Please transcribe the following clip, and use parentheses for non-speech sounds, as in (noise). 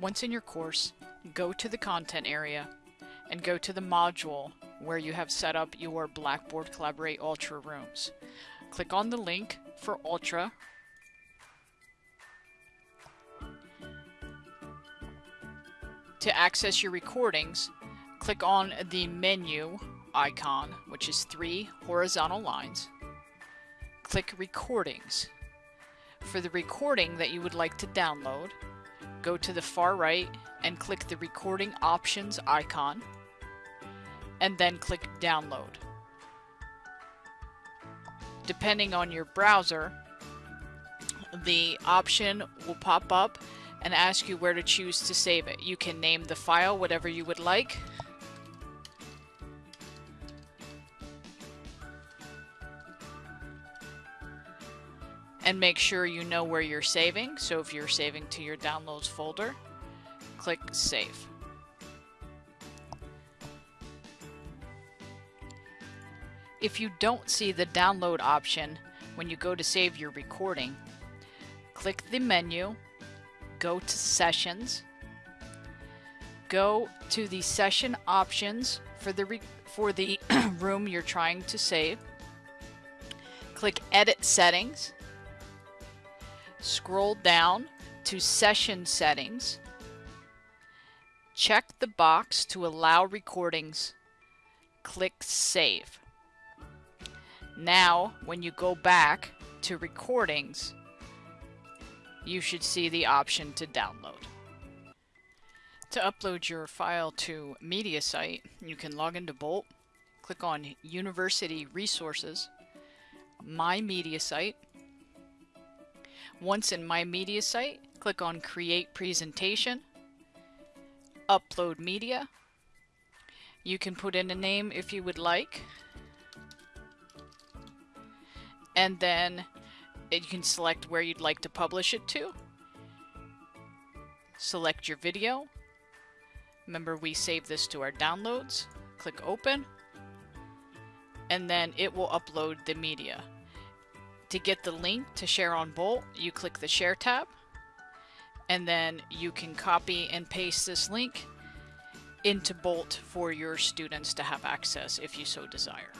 Once in your course, go to the content area and go to the module where you have set up your Blackboard Collaborate Ultra rooms. Click on the link for Ultra. To access your recordings, click on the menu icon, which is three horizontal lines. Click Recordings. For the recording that you would like to download, go to the far right and click the recording options icon and then click download. Depending on your browser, the option will pop up and ask you where to choose to save it. You can name the file whatever you would like. And make sure you know where you're saving. So if you're saving to your downloads folder, click save. If you don't see the download option when you go to save your recording, click the menu, go to sessions, go to the session options for the for the (clears throat) room you're trying to save. Click edit settings. Scroll down to session settings. Check the box to allow recordings. Click save. Now, when you go back to recordings, you should see the option to download. To upload your file to MediaSite, you can log into Bolt, click on University Resources, My MediaSite. Once in My MediaSite, click on Create Presentation, Upload Media. You can put in a name if you would like, and then you can select where you'd like to publish it to. Select your video. Remember we save this to our downloads. Click open. And then it will upload the media. To get the link to share on Bolt, you click the share tab. And then you can copy and paste this link into Bolt for your students to have access if you so desire.